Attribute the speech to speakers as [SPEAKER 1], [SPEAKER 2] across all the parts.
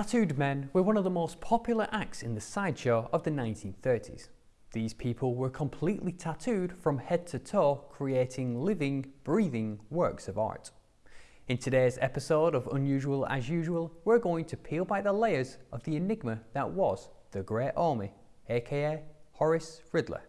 [SPEAKER 1] Tattooed men were one of the most popular acts in the sideshow of the 1930s. These people were completely tattooed from head to toe, creating living, breathing works of art. In today's episode of Unusual as Usual, we're going to peel back the layers of the enigma that was the Great Omi, aka Horace Ridley.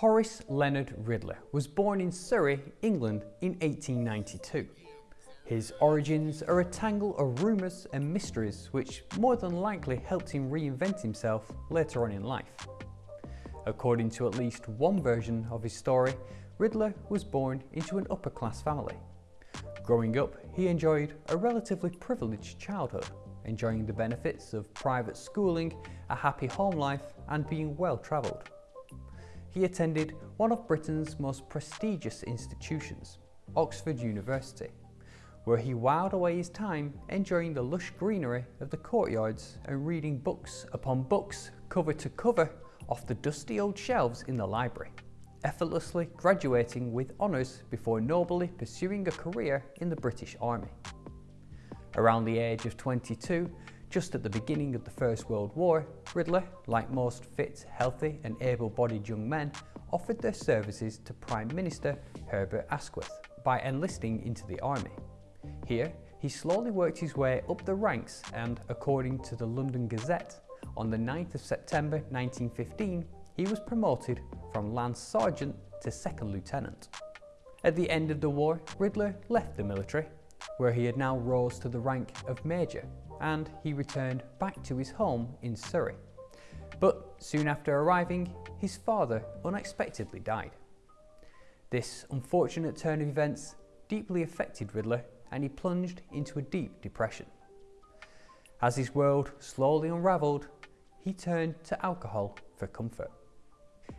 [SPEAKER 1] Horace Leonard Ridley was born in Surrey, England in 1892. His origins are a tangle of rumours and mysteries which more than likely helped him reinvent himself later on in life. According to at least one version of his story, Ridley was born into an upper class family. Growing up, he enjoyed a relatively privileged childhood, enjoying the benefits of private schooling, a happy home life and being well travelled he attended one of Britain's most prestigious institutions, Oxford University, where he whiled away his time enjoying the lush greenery of the courtyards and reading books upon books, cover to cover, off the dusty old shelves in the library, effortlessly graduating with honours before nobly pursuing a career in the British Army. Around the age of 22, just at the beginning of the First World War, Ridley, like most fit, healthy and able-bodied young men, offered their services to Prime Minister Herbert Asquith by enlisting into the army. Here, he slowly worked his way up the ranks and, according to the London Gazette, on the 9th of September 1915, he was promoted from Lance Sergeant to Second Lieutenant. At the end of the war, Ridley left the military, where he had now rose to the rank of Major and he returned back to his home in Surrey. But soon after arriving, his father unexpectedly died. This unfortunate turn of events deeply affected Ridley and he plunged into a deep depression. As his world slowly unravelled, he turned to alcohol for comfort.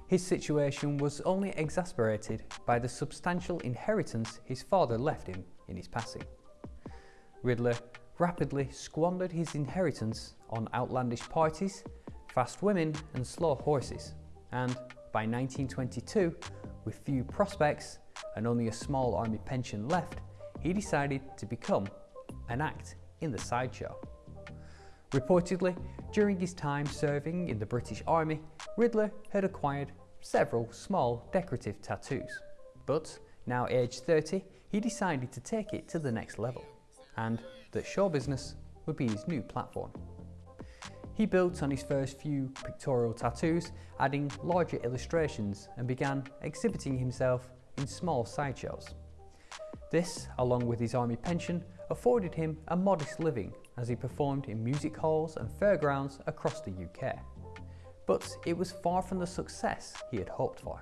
[SPEAKER 1] His situation was only exasperated by the substantial inheritance his father left him in his passing. Ridley rapidly squandered his inheritance on outlandish parties, fast women and slow horses, and by 1922, with few prospects and only a small army pension left, he decided to become an act in the sideshow. Reportedly, during his time serving in the British Army, Ridley had acquired several small decorative tattoos. But now aged 30, he decided to take it to the next level and that show business would be his new platform. He built on his first few pictorial tattoos, adding larger illustrations and began exhibiting himself in small sideshows. This, along with his army pension, afforded him a modest living as he performed in music halls and fairgrounds across the UK. But it was far from the success he had hoped for.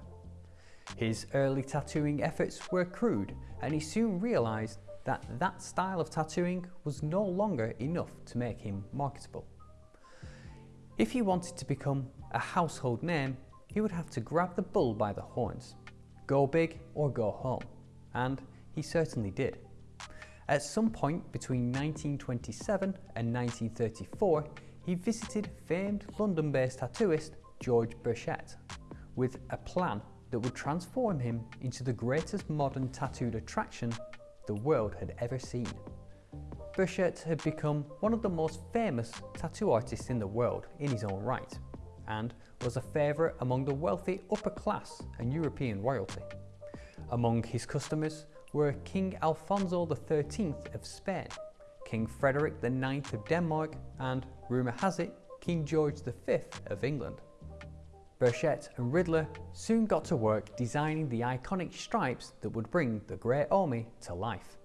[SPEAKER 1] His early tattooing efforts were crude and he soon realised that that style of tattooing was no longer enough to make him marketable. If he wanted to become a household name, he would have to grab the bull by the horns, go big or go home, and he certainly did. At some point between 1927 and 1934, he visited famed London-based tattooist George Burchett with a plan that would transform him into the greatest modern tattooed attraction the world had ever seen. Burchett had become one of the most famous tattoo artists in the world in his own right, and was a favourite among the wealthy upper class and European royalty. Among his customers were King Alfonso XIII of Spain, King Frederick IX of Denmark, and, rumour has it, King George V of England. Burchett and Ridley soon got to work designing the iconic stripes that would bring the Great Omi to life.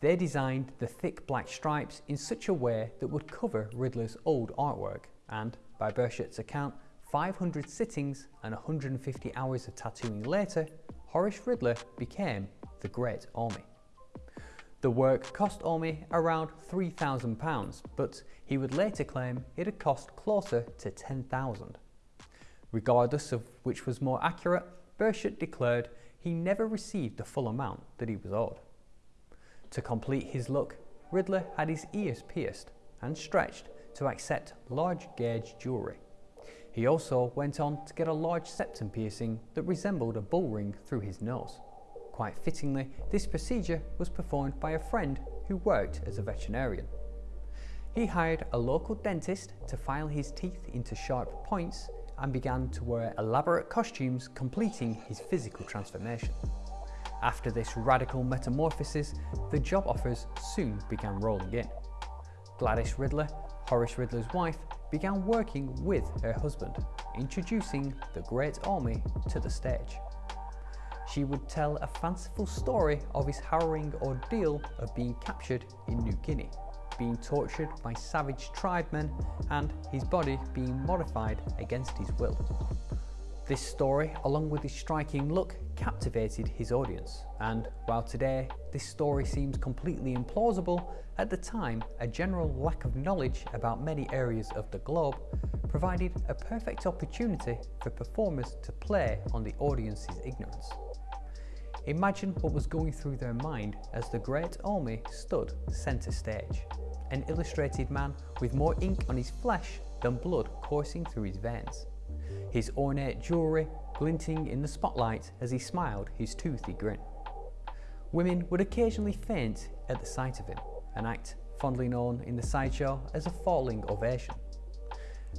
[SPEAKER 1] They designed the thick black stripes in such a way that would cover Ridley's old artwork and, by Burchett's account, 500 sittings and 150 hours of tattooing later, Horace Ridley became the Great Omi. The work cost Omi around £3,000, but he would later claim it had cost closer to 10,000. Regardless of which was more accurate, Burchett declared he never received the full amount that he was owed. To complete his look, Ridley had his ears pierced and stretched to accept large gauge jewellery. He also went on to get a large septum piercing that resembled a bull ring through his nose. Quite fittingly, this procedure was performed by a friend who worked as a veterinarian. He hired a local dentist to file his teeth into sharp points and began to wear elaborate costumes completing his physical transformation. After this radical metamorphosis, the job offers soon began rolling in. Gladys Ridler, Horace Ridler's wife, began working with her husband, introducing the Great Omi to the stage. She would tell a fanciful story of his harrowing ordeal of being captured in New Guinea, being tortured by savage tribemen and his body being modified against his will. This story, along with his striking look, captivated his audience, and while today this story seems completely implausible, at the time a general lack of knowledge about many areas of the globe provided a perfect opportunity for performers to play on the audience's ignorance. Imagine what was going through their mind as the great Omi stood centre stage, an illustrated man with more ink on his flesh than blood coursing through his veins his ornate jewellery glinting in the spotlight as he smiled his toothy grin. Women would occasionally faint at the sight of him, an act fondly known in the sideshow as a falling ovation.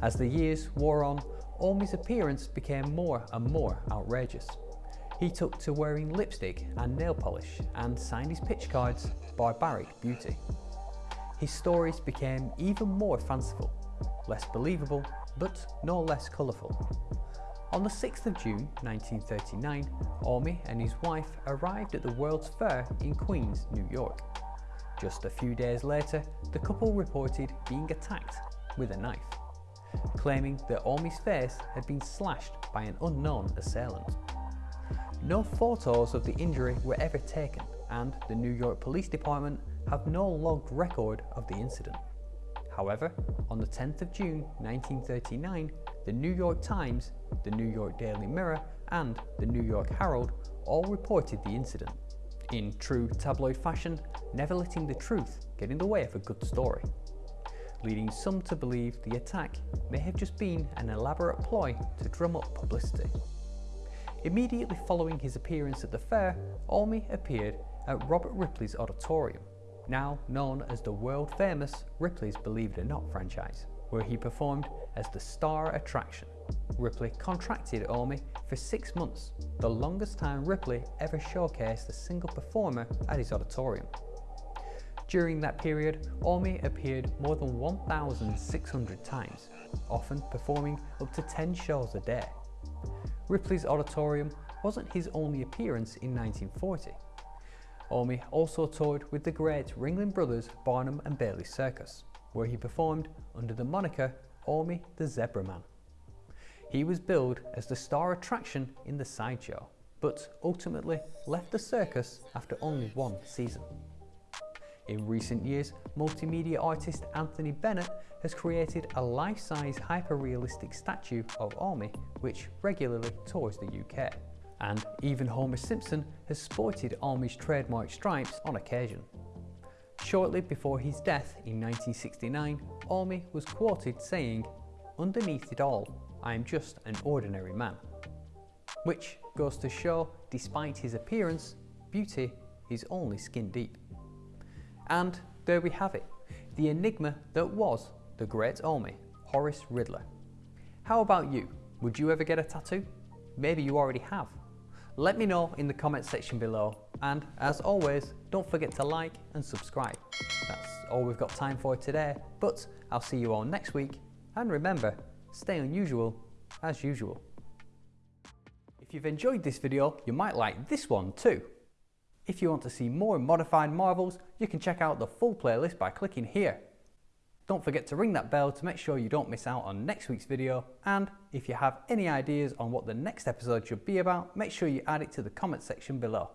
[SPEAKER 1] As the years wore on, Omi's appearance became more and more outrageous. He took to wearing lipstick and nail polish and signed his pitch cards Barbaric Beauty. His stories became even more fanciful, less believable but no less colourful. On the 6th of June 1939, Omi and his wife arrived at the World's Fair in Queens, New York. Just a few days later, the couple reported being attacked with a knife, claiming that Omi's face had been slashed by an unknown assailant. No photos of the injury were ever taken and the New York Police Department have no logged record of the incident. However, on the 10th of June 1939, the New York Times, the New York Daily Mirror and the New York Herald all reported the incident, in true tabloid fashion, never letting the truth get in the way of a good story, leading some to believe the attack may have just been an elaborate ploy to drum up publicity. Immediately following his appearance at the fair, Omi appeared at Robert Ripley's auditorium now known as the world famous Ripley's Believe It or Not franchise, where he performed as the star attraction. Ripley contracted Omi for six months, the longest time Ripley ever showcased a single performer at his auditorium. During that period, Omi appeared more than 1,600 times, often performing up to 10 shows a day. Ripley's auditorium wasn't his only appearance in 1940. Omi also toured with the great Ringling Brothers Barnum and Bailey Circus, where he performed under the moniker Omi the Zebra Man. He was billed as the star attraction in the sideshow, but ultimately left the circus after only one season. In recent years, multimedia artist Anthony Bennett has created a life-size hyper-realistic statue of Omi which regularly tours the UK and even Homer Simpson has sported Omi's trademark stripes on occasion. Shortly before his death in 1969, Omi was quoted saying, Underneath it all, I am just an ordinary man. Which goes to show, despite his appearance, beauty is only skin deep. And there we have it, the enigma that was the great Omi, Horace Ridler. How about you? Would you ever get a tattoo? Maybe you already have. Let me know in the comment section below and as always don't forget to like and subscribe. That's all we've got time for today but I'll see you all next week and remember stay unusual as usual. If you've enjoyed this video you might like this one too. If you want to see more modified marvels you can check out the full playlist by clicking here. Don't forget to ring that bell to make sure you don't miss out on next week's video and if you have any ideas on what the next episode should be about, make sure you add it to the comment section below.